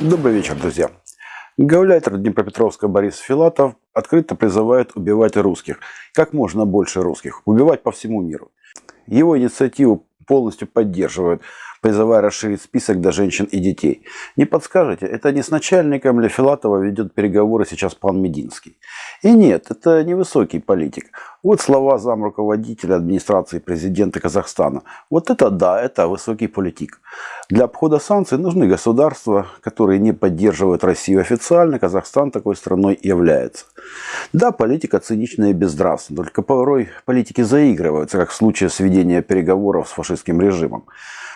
Добрый вечер, друзья. Гауляйтер Днепропетровска Борис Филатов открыто призывает убивать русских. Как можно больше русских. Убивать по всему миру. Его инициативу полностью поддерживают призывая расширить список до женщин и детей. Не подскажете, это не с начальником ли Филатова ведет переговоры сейчас пан Мединский? И нет, это не высокий политик. Вот слова зам руководителя администрации президента Казахстана. Вот это да, это высокий политик. Для обхода санкций нужны государства, которые не поддерживают Россию официально. Казахстан такой страной является. Да, политика циничная и безнравственная, только порой политики заигрываются, как в случае сведения переговоров с фашистским режимом.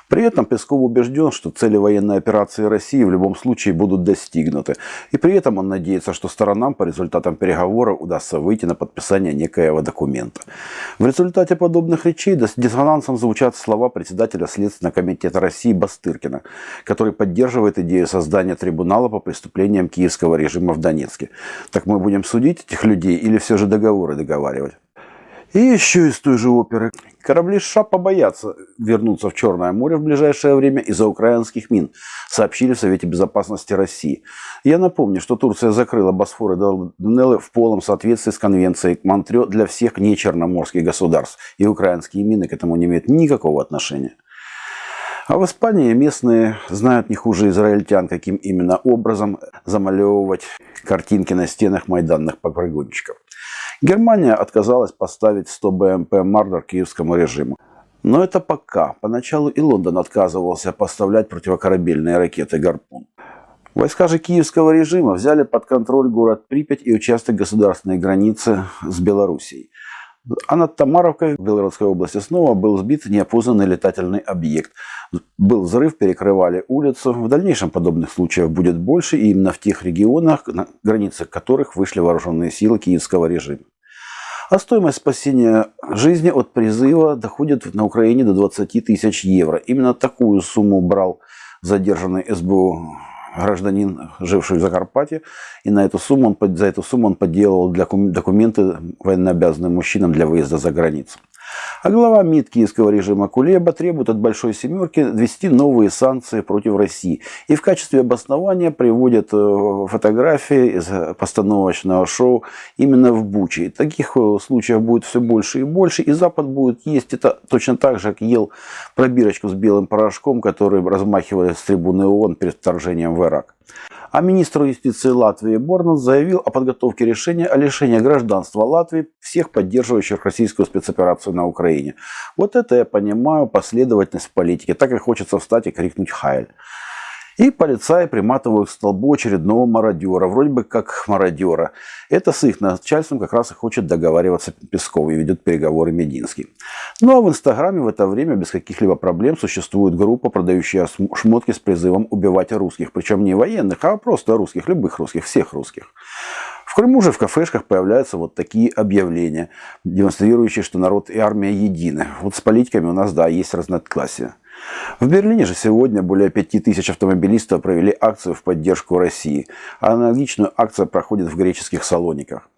При Песков убежден, что цели военной операции России в любом случае будут достигнуты. И при этом он надеется, что сторонам по результатам переговоров удастся выйти на подписание некоего документа. В результате подобных речей диссонансом звучат слова председателя Следственного комитета России Бастыркина, который поддерживает идею создания трибунала по преступлениям киевского режима в Донецке. Так мы будем судить этих людей или все же договоры договаривать? И еще из той же оперы. Корабли США побоятся вернуться в Черное море в ближайшее время из-за украинских мин, сообщили в Совете Безопасности России. Я напомню, что Турция закрыла Босфор и Дарданеллы в полном соответствии с конвенцией Монтрео для всех нечерноморских государств, и украинские мины к этому не имеют никакого отношения. А в Испании местные знают не хуже израильтян, каким именно образом замалевывать картинки на стенах майданных пограничников. Германия отказалась поставить 100 БМП «Мардер» киевскому режиму. Но это пока. Поначалу и Лондон отказывался поставлять противокорабельные ракеты «Гарпун». Войска же киевского режима взяли под контроль город Припять и участок государственной границы с Белоруссией. А над Тамаровкой в Белгородской области снова был сбит неопознанный летательный объект. Был взрыв, перекрывали улицу. В дальнейшем подобных случаев будет больше, именно в тех регионах, на границах которых вышли вооруженные силы киевского режима. А стоимость спасения жизни от призыва доходит на Украине до 20 тысяч евро. Именно такую сумму брал задержанный СБУ гражданин, живший в Закарпатье, и на эту сумму он, за эту сумму он подделал документы военнообязанным мужчинам для выезда за границу. А глава МИД киевского режима Кулеба требует от Большой Семерки ввести новые санкции против России. И в качестве обоснования приводят э, фотографии из постановочного шоу именно в Буче. И таких э, случаев будет все больше и больше. И Запад будет есть это точно так же, как ел пробирочку с белым порошком, который размахивали с трибуны ООН перед вторжением в Ирак. А министр юстиции Латвии Борнан заявил о подготовке решения о лишении гражданства Латвии всех поддерживающих российскую спецоперацию на Украине. Вот это я понимаю последовательность в политике. Так и хочется встать и крикнуть «Хайль». И полицаи приматывают к столбу очередного мародера, вроде бы как мародера. Это с их начальством как раз и хочет договариваться Песков и ведет переговоры Мединский. Ну а в Инстаграме в это время без каких-либо проблем существует группа, продающая шмотки с призывом убивать русских. Причем не военных, а просто русских, любых русских, всех русских. В Крыму же в кафешках появляются вот такие объявления, демонстрирующие, что народ и армия едины. Вот с политиками у нас, да, есть разногласия. В Берлине же сегодня более 5000 автомобилистов провели акцию в поддержку России. Аналогичную акцию проходит в греческих салониках.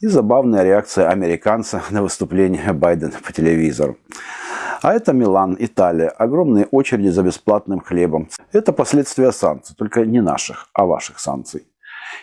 И забавная реакция американца на выступление Байдена по телевизору. А это Милан, Италия. Огромные очереди за бесплатным хлебом. Это последствия санкций, только не наших, а ваших санкций.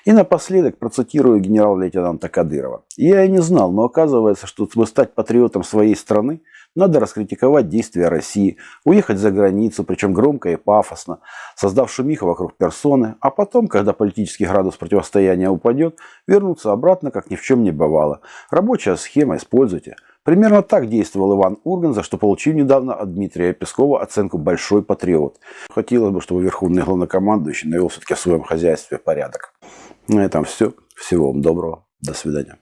И напоследок процитирую генерал-лейтенанта Кадырова. Я и не знал, но оказывается, что чтобы стать патриотом своей страны, надо раскритиковать действия России, уехать за границу, причем громко и пафосно, создав шумиху вокруг персоны, а потом, когда политический градус противостояния упадет, вернуться обратно, как ни в чем не бывало. Рабочая схема, используйте. Примерно так действовал Иван Урган, за что получил недавно от Дмитрия Пескова оценку «большой патриот». Хотелось бы, чтобы верховный главнокомандующий навел все-таки в своем хозяйстве порядок. На этом все. Всего вам доброго. До свидания.